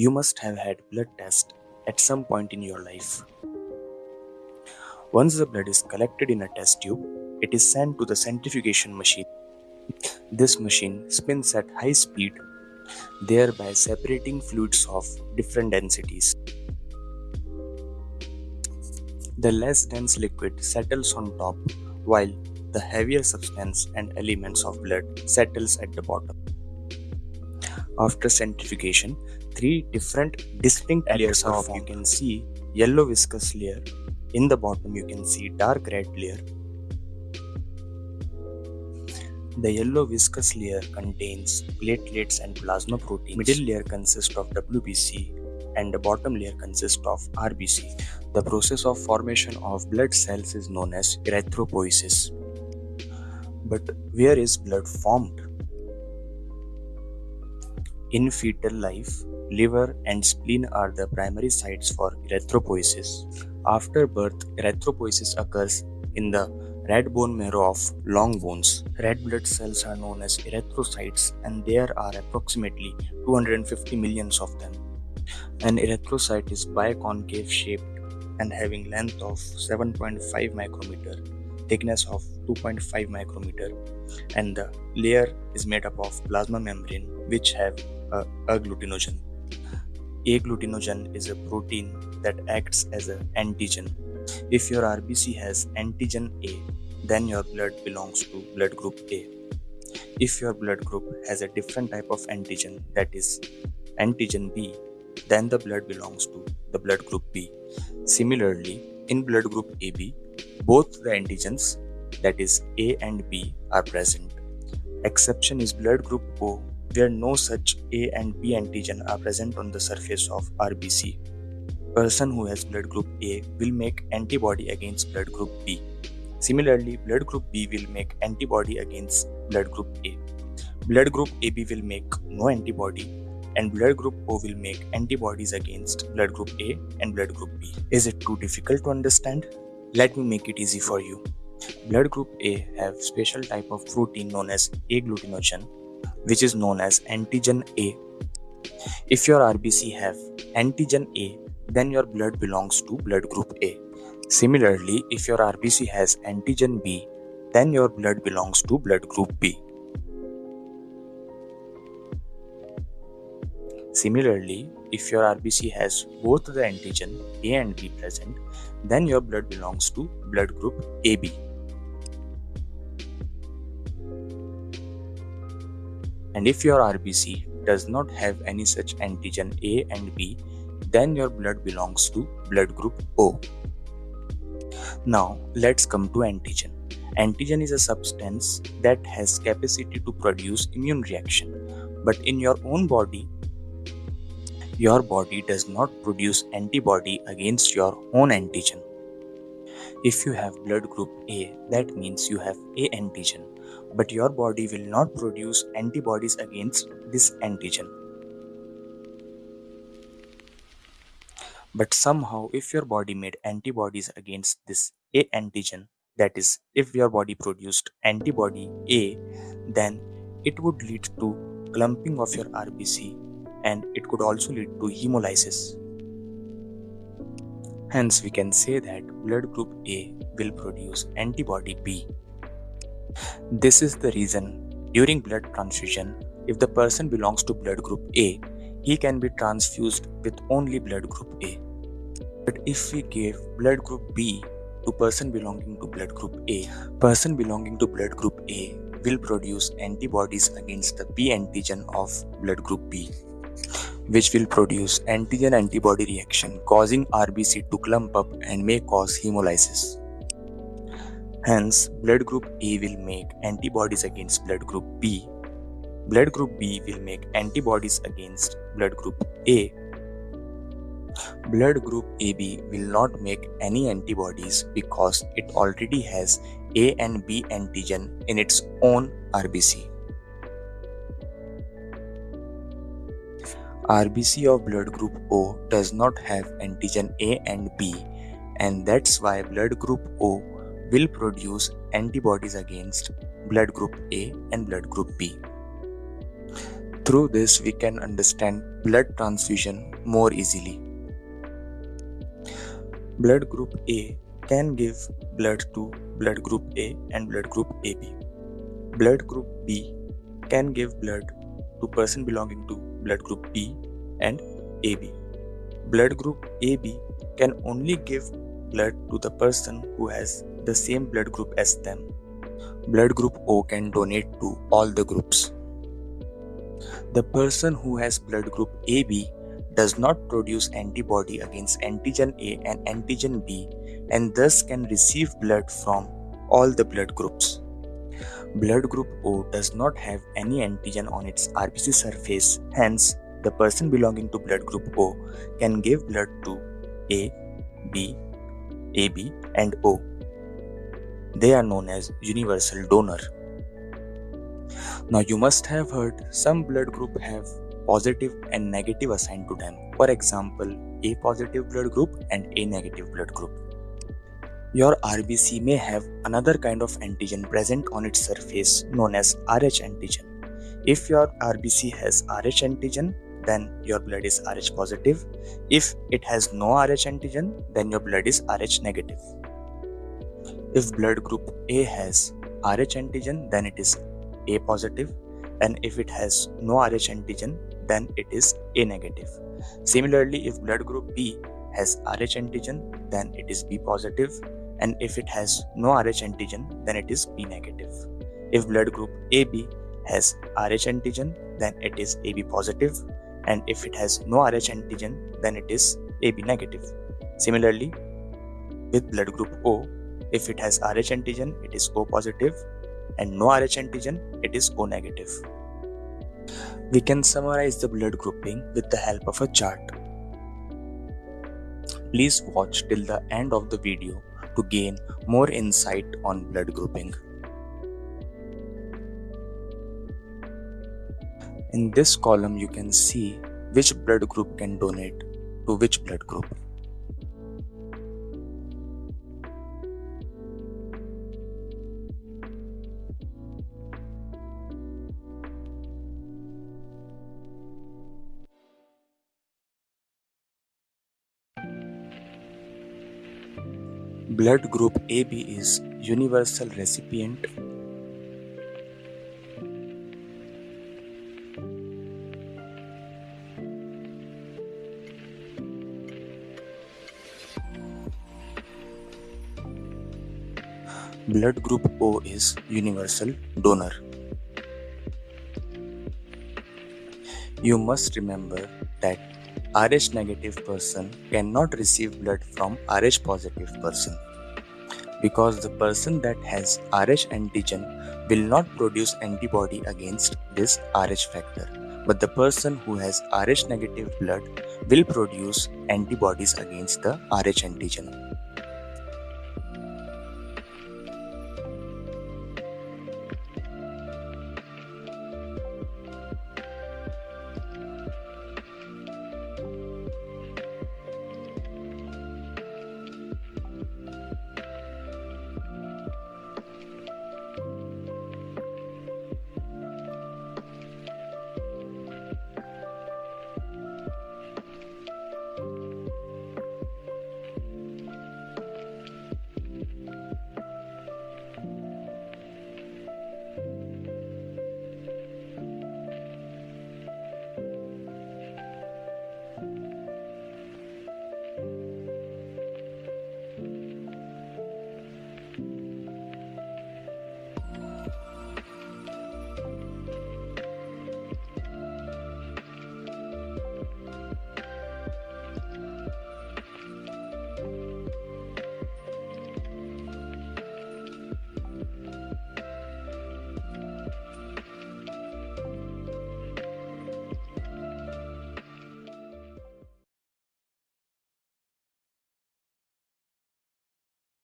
You must have had blood test at some point in your life. Once the blood is collected in a test tube, it is sent to the centrifugation machine. This machine spins at high speed, thereby separating fluids of different densities. The less dense liquid settles on top, while the heavier substance and elements of blood settles at the bottom. After centrifugation, three different distinct layers are formed. You can see yellow viscous layer. In the bottom, you can see dark red layer. The yellow viscous layer contains platelets and plasma proteins. Middle layer consists of WBC and the bottom layer consists of RBC. The process of formation of blood cells is known as erythropoiesis. But where is blood formed? In fetal life, liver and spleen are the primary sites for erythropoiesis. After birth, erythropoiesis occurs in the red bone marrow of long bones. Red blood cells are known as erythrocytes and there are approximately 250 millions of them. An erythrocyte is biconcave shaped and having length of 7.5 micrometer, thickness of 2.5 micrometer and the layer is made up of plasma membrane which have uh, agglutinogen. Agglutinogen is a protein that acts as an antigen. If your RBC has antigen A, then your blood belongs to blood group A. If your blood group has a different type of antigen, that is antigen B, then the blood belongs to the blood group B. Similarly, in blood group AB, both the antigens, that is A and B, are present. Exception is blood group O, where no such A and B antigen are present on the surface of RBC. Person who has blood group A will make antibody against blood group B. Similarly, blood group B will make antibody against blood group A. Blood group AB will make no antibody and blood group O will make antibodies against blood group A and blood group B. Is it too difficult to understand? Let me make it easy for you. Blood group A have special type of protein known as agglutinogen which is known as antigen A. If your RBC have antigen A, then your blood belongs to blood group A. Similarly, if your RBC has antigen B, then your blood belongs to blood group B. Similarly, if your RBC has both the antigen A and B present, then your blood belongs to blood group AB. And if your RBC does not have any such antigen A and B, then your blood belongs to blood group O. Now, let's come to antigen. Antigen is a substance that has capacity to produce immune reaction. But in your own body, your body does not produce antibody against your own antigen. If you have blood group A, that means you have A antigen but your body will not produce antibodies against this antigen. But somehow, if your body made antibodies against this A antigen, that is, if your body produced antibody A, then it would lead to clumping of your RBC and it could also lead to hemolysis. Hence, we can say that blood group A will produce antibody B. This is the reason during blood transfusion, if the person belongs to blood group A, he can be transfused with only blood group A. But if we give blood group B to person belonging to blood group A, person belonging to blood group A will produce antibodies against the B antigen of blood group B, which will produce antigen antibody reaction causing RBC to clump up and may cause hemolysis. Hence, blood group A will make antibodies against blood group B. Blood group B will make antibodies against blood group A. Blood group AB will not make any antibodies because it already has A and B antigen in its own RBC. RBC of blood group O does not have antigen A and B, and that's why blood group O will produce antibodies against blood group A and blood group B. Through this, we can understand blood transfusion more easily. Blood group A can give blood to blood group A and blood group AB. Blood group B can give blood to person belonging to blood group B and AB. Blood group AB can only give blood to the person who has the same blood group as them. Blood group O can donate to all the groups. The person who has blood group AB does not produce antibody against antigen A and antigen B and thus can receive blood from all the blood groups. Blood group O does not have any antigen on its RBC surface, hence, the person belonging to blood group O can give blood to A, B, AB, and O. They are known as universal donor. Now you must have heard some blood group have positive and negative assigned to them. For example, A positive blood group and A negative blood group. Your RBC may have another kind of antigen present on its surface known as Rh antigen. If your RBC has Rh antigen, then your blood is Rh positive. If it has no Rh antigen, then your blood is Rh negative. If blood group A has Rh antigen, then it is A positive, and if it has no Rh antigen, then it is A negative. Similarly, if blood group B has Rh antigen, then it is B positive, and if it has no Rh antigen, then it is B negative. If blood group AB has Rh antigen, then it is AB positive. and if it has no Rh antigen then it is AB negative. Similarly, with blood group O, if it has Rh antigen it is O positive and no Rh antigen it is O negative. We can summarize the blood grouping with the help of a chart. Please watch till the end of the video to gain more insight on blood grouping. In this column, you can see which blood group can donate to which blood group. Blood group AB is universal recipient Blood group O is universal donor. You must remember that Rh negative person cannot receive blood from Rh positive person because the person that has Rh antigen will not produce antibody against this Rh factor but the person who has Rh negative blood will produce antibodies against the Rh antigen.